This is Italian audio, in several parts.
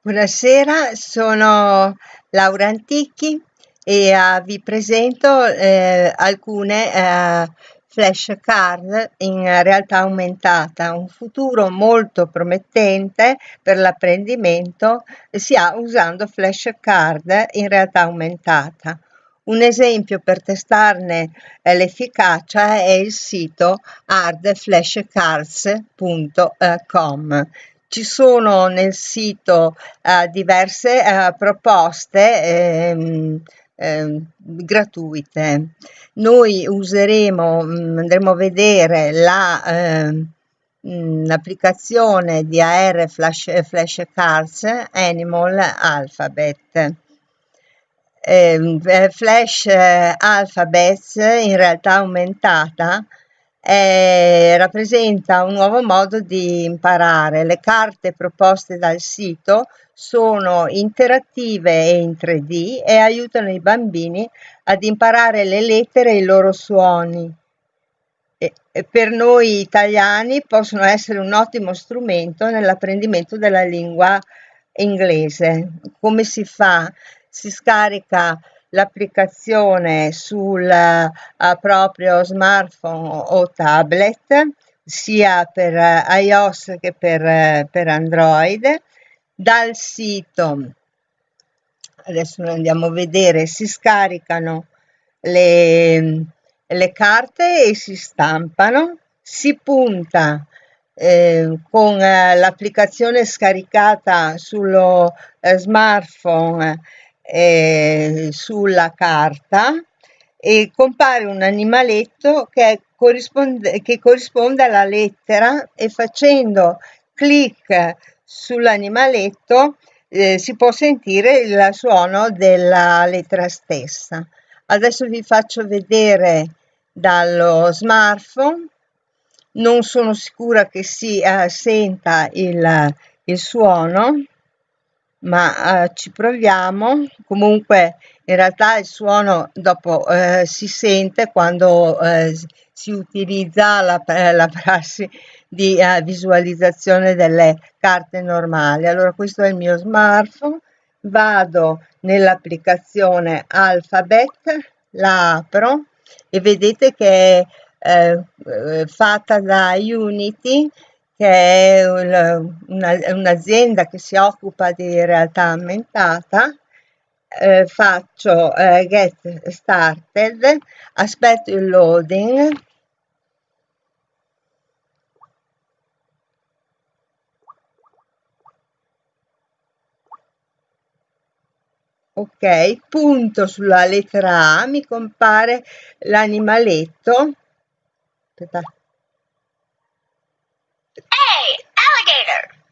Buonasera, sono Laura Antichi e uh, vi presento eh, alcune uh, flashcard in realtà aumentata, un futuro molto promettente per l'apprendimento si ha usando flashcard in realtà aumentata. Un esempio per testarne eh, l'efficacia è il sito hardflashcards.com ci sono nel sito uh, diverse uh, proposte ehm, ehm, gratuite. Noi useremo, mh, mm, andremo a vedere la, ehm, mm, l'applicazione di AR Flash, Flashcards Animal Alphabet. Ehm, eh, Flash eh, Alphabets in realtà aumentata eh, rappresenta un nuovo modo di imparare. Le carte proposte dal sito sono interattive e in 3D e aiutano i bambini ad imparare le lettere e i loro suoni. Per noi italiani possono essere un ottimo strumento nell'apprendimento della lingua inglese. Come si fa? Si scarica l'applicazione sul uh, proprio smartphone o tablet sia per uh, iOS che per, uh, per Android. Dal sito adesso andiamo a vedere si scaricano le, le carte e si stampano. Si punta eh, con l'applicazione scaricata sullo smartphone eh, sulla carta e compare un animaletto che corrisponde, che corrisponde alla lettera e facendo clic sull'animaletto eh, si può sentire il suono della lettera stessa. Adesso vi faccio vedere dallo smartphone, non sono sicura che si eh, senta il, il suono, ma eh, ci proviamo. Comunque in realtà il suono dopo eh, si sente quando eh, si utilizza la, la prassi di eh, visualizzazione delle carte normali. Allora questo è il mio smartphone, vado nell'applicazione Alphabet, la apro e vedete che è eh, fatta da Unity che è un'azienda che si occupa di realtà aumentata, eh, faccio eh, get started, aspetto il loading, ok, punto sulla lettera A, mi compare l'animaletto, aspetta,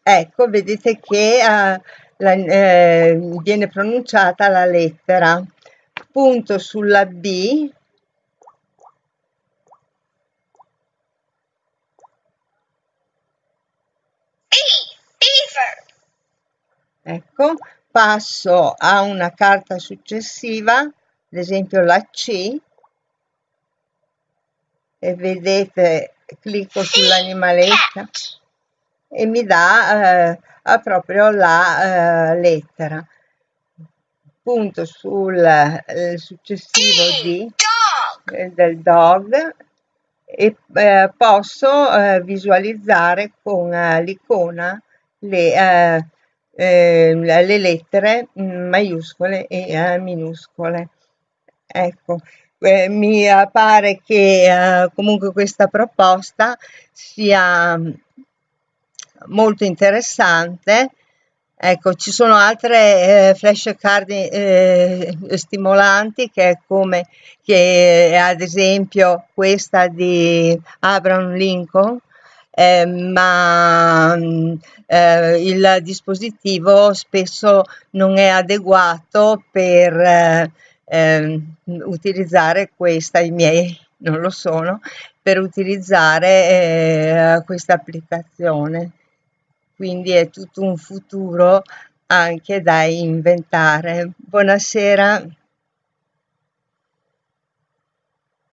Ecco, vedete che uh, la, eh, viene pronunciata la lettera. Punto sulla B. Ecco, passo a una carta successiva, ad esempio la C, e vedete, clicco sull'animaletta e mi dà eh, proprio la eh, lettera. Punto sul eh, successivo D eh, del dog e eh, posso eh, visualizzare con l'icona le, le, lettere maiuscole e minuscole. Ecco, mi pare che comunque questa proposta sia molto interessante. Ecco, ci sono altre eh, flashcard eh, stimolanti che come che ad esempio questa di Abraham Lincoln, eh, ma eh, il dispositivo spesso non è adeguato per eh, ehm, utilizzare questa, i miei non lo sono, per utilizzare eh, questa applicazione quindi è tutto un futuro anche da inventare. Buonasera.